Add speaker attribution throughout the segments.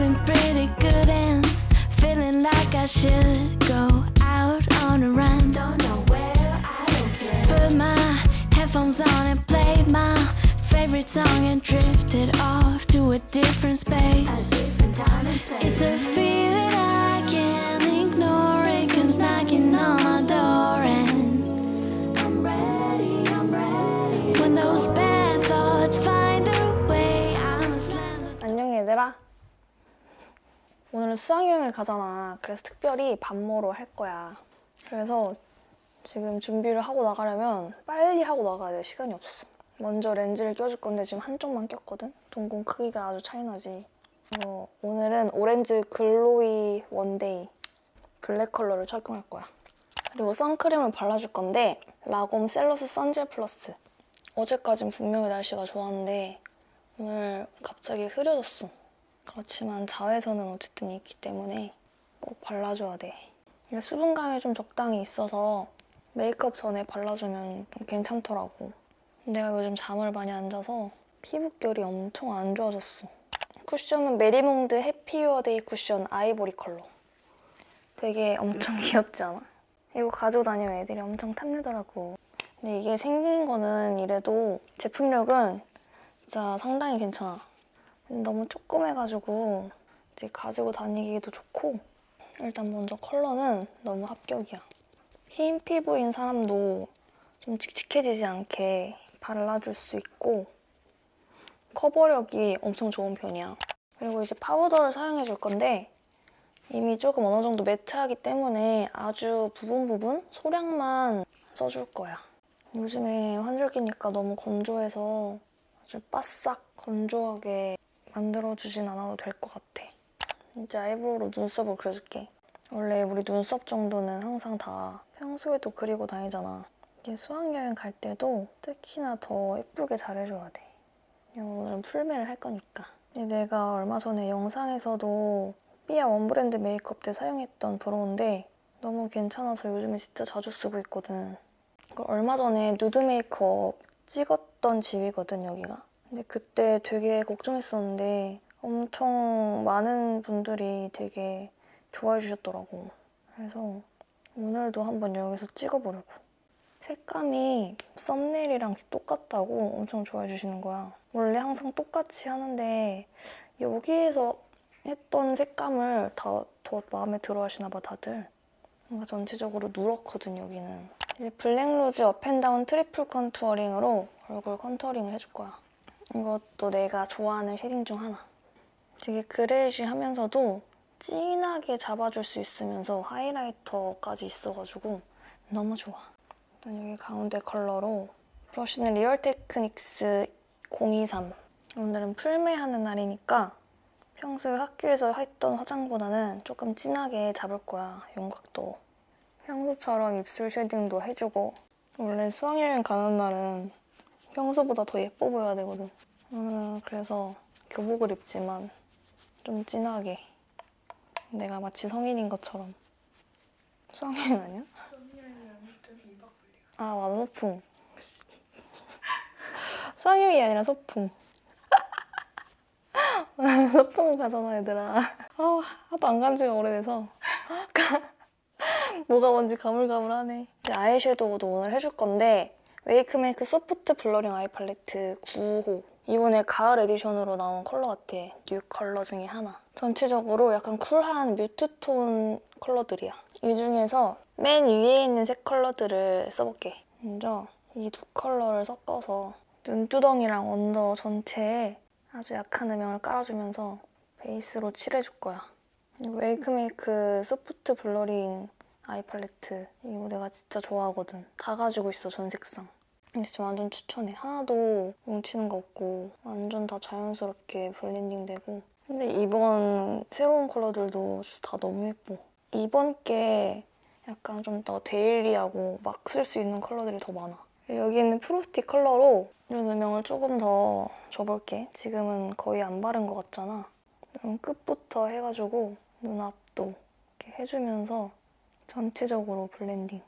Speaker 1: feeling pretty good and feeling like I should go out on a run. Don't know where, I don't care. Put my headphones on and played my favorite song and drifted off to a different space. A different time and place. It's a feeling
Speaker 2: 오늘은 수학여행을 가잖아. 그래서 특별히 반모로 할 거야. 그래서 지금 준비를 하고 나가려면 빨리 하고 나가야 돼. 시간이 없어. 먼저 렌즈를 껴줄 건데 지금 한쪽만 꼈거든? 동공 크기가 아주 차이나지. 어, 오늘은 오렌즈 글로이 원데이 블랙 컬러를 착용할 거야. 그리고 선크림을 발라줄 건데 라곰 셀러스 선젤 플러스. 어제까진 분명히 날씨가 좋았는데 오늘 갑자기 흐려졌어. 그렇지만 자외선은 어쨌든 있기 때문에 꼭 발라줘야 돼. 수분감이 좀 적당히 있어서 메이크업 전에 발라주면 좀 괜찮더라고. 내가 요즘 잠을 많이 안 자서 피부결이 엄청 안 좋아졌어. 쿠션은 메리몽드 해피유어데이 쿠션 아이보리 컬러. 되게 엄청 귀엽지 않아? 이거 가지고 다니면 애들이 엄청 탐내더라고. 근데 이게 생긴 거는 이래도 제품력은 진짜 상당히 괜찮아. 너무 조그매가지고 이제 가지고 다니기도 좋고 일단 먼저 컬러는 너무 합격이야. 흰 피부인 사람도 좀 칙칙해지지 않게 발라줄 수 있고 커버력이 엄청 좋은 편이야. 그리고 이제 파우더를 사용해 줄 건데 이미 조금 어느 정도 매트하기 때문에 아주 부분 부분 소량만 써줄 거야. 요즘에 환절기니까 너무 건조해서 아주 바싹 건조하게 만들어주진 않아도 될 것 같아. 이제 아이브로우로 눈썹을 그려줄게. 원래 우리 눈썹 정도는 항상 다 평소에도 그리고 다니잖아. 이게 수학여행 갈 때도 특히나 더 예쁘게 잘해줘야 돼. 오늘은 풀메를 할 거니까. 내가 얼마 전에 영상에서도 삐아 원브랜드 메이크업 때 사용했던 브로우인데 너무 괜찮아서 요즘에 진짜 자주 쓰고 있거든. 그리고 얼마 전에 누드 메이크업 찍었던 집이거든, 여기가. 근데 그때 되게 걱정했었는데 엄청 많은 분들이 되게 좋아해 주셨더라고. 그래서 오늘도 한번 여기서 찍어보려고. 색감이 썸네일이랑 똑같다고 엄청 좋아해 주시는 거야. 원래 항상 똑같이 하는데 여기에서 했던 색감을 다 더 마음에 들어 하시나 봐, 다들. 뭔가 전체적으로 누렇거든, 여기는. 이제 블랙로즈 업앤다운 트리플 컨투어링으로 얼굴 contouring을 해줄 거야. 이것도 내가 좋아하는 shading 중 하나. 되게 grayish하면서도 진하게 잡아줄 수 있으면서 하이라이터까지 있어가지고 너무 좋아. 일단 여기 가운데 컬러로 브러쉬는 리얼 테크닉스 023. 오늘은 풀메 하는 날이니까 평소에 학교에서 했던 화장보다는 조금 진하게 잡을 거야, 윤곽도. 평소처럼 입술 쉐딩도 해주고 원래 수학여행 가는 날은 평소보다 더 예뻐 보여야 되거든. 오늘은 그래서 교복을 입지만 좀 진하게. 내가 마치 성인인 것처럼. 수학여행 아니야? 아 맞아 소풍 수학여행이 아니라 소풍 소풍 가잖아 얘들아. 아, 하도 안 간 지가 오래돼서. 뭐가 뭔지 가물가물하네. 아이섀도우도 오늘 해줄 건데 웨이크메이크 소프트 블러링 아이 팔레트 9호. 이번에 가을 에디션으로 나온 컬러 같아. new 컬러 중에 하나. 전체적으로 약간 쿨한 mute톤 컬러들이야. 이 중에서 맨 위에 있는 색 컬러들을 써볼게. 먼저 이 두 컬러를 섞어서 눈두덩이랑 under 전체에 아주 약한 음영을 깔아주면서 베이스로 칠해줄 거야. 웨이크메이크 soft blurring eye 팔레트. 이거 내가 진짜 좋아하거든. 다 가지고 있어 전 색상 진짜 완전 추천해. 하나도 뭉치는 거 없고 완전 다 자연스럽게 블렌딩 되고. 근데 이번 새로운 컬러들도 진짜 다 너무 예뻐. 이번 게 약간 좀 더 daily하고 막 쓸 수 있는 컬러들이 더 많아. 여기 있는 frosty 컬러로 눈 음영을 조금 더 줘볼게. 지금은 거의 안 바른 것 같잖아. 눈 끝부터 해가지고 눈앞도 이렇게 해주면서 전체적으로 블렌딩.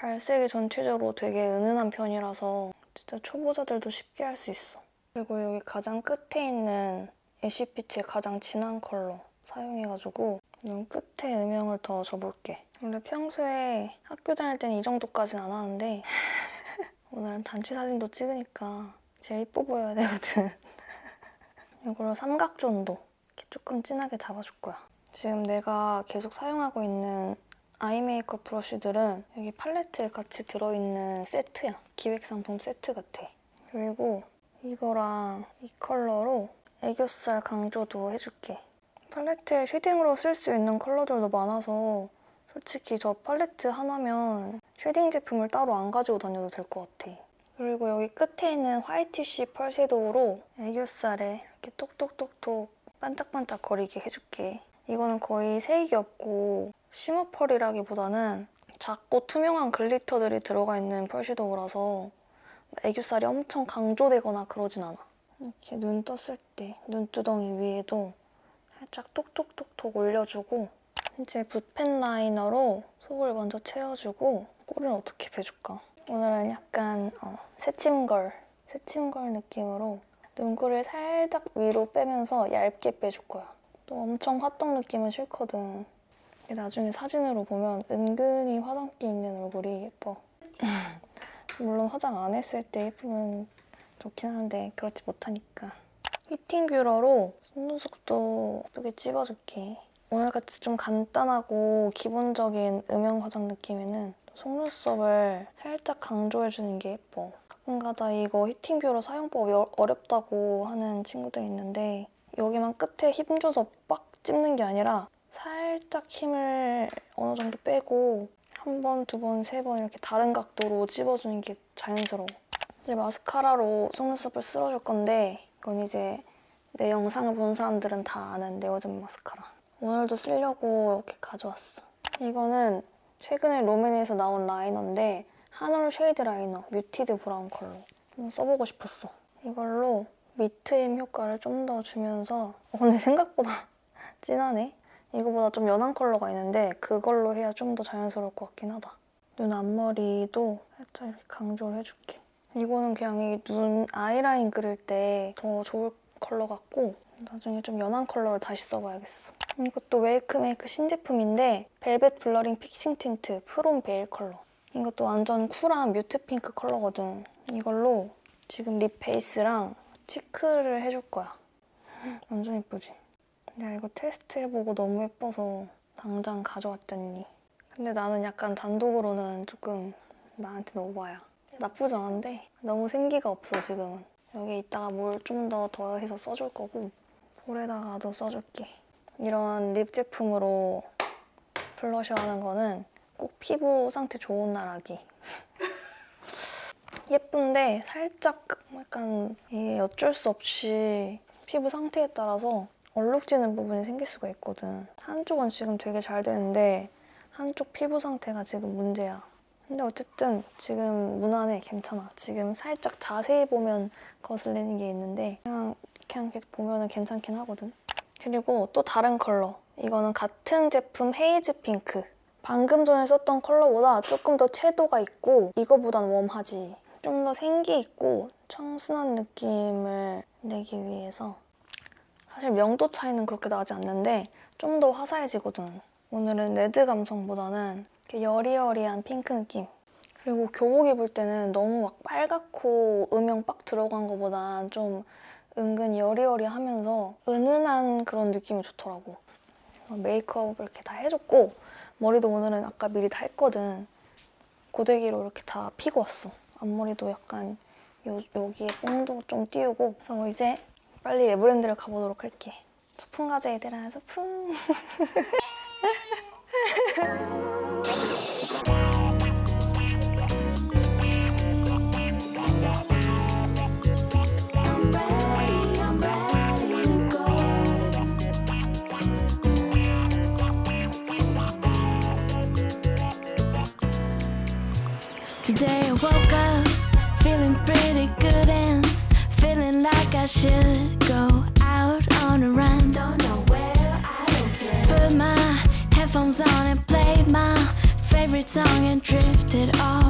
Speaker 2: 발색이 전체적으로 되게 은은한 편이라서 진짜 초보자들도 쉽게 할 수 있어. 그리고 여기 가장 끝에 있는 애쉬빛의 가장 진한 컬러 사용해가지고 눈 끝에 음영을 더 줘볼게. 원래 평소에 학교 다닐 때는 이 정도까지는 안 하는데 오늘은 단체 사진도 찍으니까 제일 이뻐 보여야 되거든. 이걸로 삼각존도 이렇게 조금 진하게 잡아줄 거야. 지금 내가 계속 사용하고 있는 아이 메이크업 브러쉬들은 여기 팔레트에 같이 들어있는 세트야. 기획 상품 세트 같아. 그리고 이거랑 이 컬러로 애교살 강조도 해줄게. 팔레트에 shading으로 쓸 수 있는 컬러들도 많아서 솔직히 저 팔레트 하나면 shading 제품을 따로 안 가지고 다녀도 될 것 같아. 그리고 여기 끝에 있는 whitish pearl shadow로 애교살에 이렇게 톡톡톡톡 반짝반짝 거리게 해줄게. 이거는 거의 색이 없고 shimmer pearl이라기보다는 작고 투명한 글리터들이 들어가 있는 펄 섀도우라서 애교살이 엄청 강조되거나 그러진 않아. 이렇게 눈 떴을 때 눈두덩이 위에도 살짝 톡톡톡톡 올려주고 이제 붓펜 라이너로 속을 먼저 채워주고 꼴을 어떻게 빼줄까? 오늘은 약간 어, 새침걸, 새침걸 느낌으로 눈꼬리를 살짝 위로 빼면서 얇게 빼줄 거야. 또 엄청 화떡 느낌은 싫거든. 나중에 사진으로 보면 은근히 화장기 있는 얼굴이 예뻐. 물론 화장 안 했을 때 예쁘면 좋긴 한데 그렇지 못하니까. 히팅 뷰러로 속눈썹도 예쁘게 찝어줄게. 오늘같이 좀 간단하고 기본적인 음영 화장 느낌에는 속눈썹을 살짝 강조해주는 게 예뻐. 가끔가다 이거 히팅 뷰러 사용법 어- 어렵다고 하는 친구들 있는데 여기만 끝에 힘줘서 빡 찝는 게 아니라 살짝 힘을 어느 정도 빼고 한 번, 두 번, 세 번 이렇게 다른 각도로 찝어주는 게 자연스러워. 이제 마스카라로 속눈썹을 쓸어줄 건데 이건 이제 내 영상을 본 사람들은 다 아는 네오젠 마스카라. 오늘도 쓰려고 이렇게 가져왔어. 이거는 최근에 롬앤에서 나온 liner인데 한올 shade liner muted brown 컬러. 한번 써보고 싶었어. 이걸로 밑트임 효과를 좀 더 주면서 어, 근데 생각보다 진하네? 이거보다 좀 연한 컬러가 있는데 그걸로 해야 좀 더 자연스러울 것 같긴 하다. 눈 앞머리도 살짝 이렇게 강조를 해줄게. 이거는 그냥 이 눈 eyeline 그릴 때 더 좋을 컬러 같고 나중에 좀 연한 컬러를 다시 써봐야겠어. 이것도 웨이크메이크 신제품인데 velvet blurring fixing tint plum veil 컬러. 이것도 완전 cool한 mute pink 컬러거든. 이걸로 지금 lip 베이스랑 cheek를 해줄 거야. 완전 예쁘지? 내가 이거 테스트 해보고 너무 예뻐서 당장 가져왔잖니. 근데 나는 약간 단독으로는 조금 나한테는 오바야. 나쁘지 않은데 너무 생기가 없어 지금은. 여기 이따가 뭘 좀 더 더해서 써줄 거고 볼에다가도 써줄게. 이런 lip 제품으로 블러셔 하는 거는 꼭 피부 상태 좋은 날 하기. 예쁜데 살짝 약간 이게 어쩔 수 없이 피부 상태에 따라서 얼룩지는 부분이 생길 수가 있거든. 한쪽은 지금 되게 잘 되는데 한쪽 피부 상태가 지금 문제야. 근데 어쨌든 지금 무난해, 괜찮아. 지금 살짝 자세히 보면 거슬리는 게 있는데 그냥 그냥 계속 보면 괜찮긴 하거든. 그리고 또 다른 컬러. 이거는 같은 제품 haze pink. 방금 전에 썼던 컬러보다 조금 더 채도가 있고 이거보단 warm하지. 좀 더 생기 있고 청순한 느낌을 내기 위해서 사실 명도 차이는 그렇게 나지 않는데 좀 더 화사해지거든. 오늘은 red 감성보다는 이렇게 여리여리한 pink 느낌. 그리고 교복 입을 때는 너무 막 빨갛고 음영 빡 들어간 것보단 좀 은근 여리여리하면서 은은한 그런 느낌이 좋더라고. 메이크업을 이렇게 다 해줬고 머리도 오늘은 아까 미리 다 했거든. 고데기로 이렇게 다 피고 왔어. 앞머리도 약간 요, 여기에 뽕도 좀 띄우고 그래서 이제 빨리 에브랜드를 가보도록 할게. 소풍 가자 얘들아 소풍.
Speaker 1: Today I woke up feeling pretty good and I should go out on a run. Don't know where, I don't care. Put my headphones on and played my favorite song and drifted off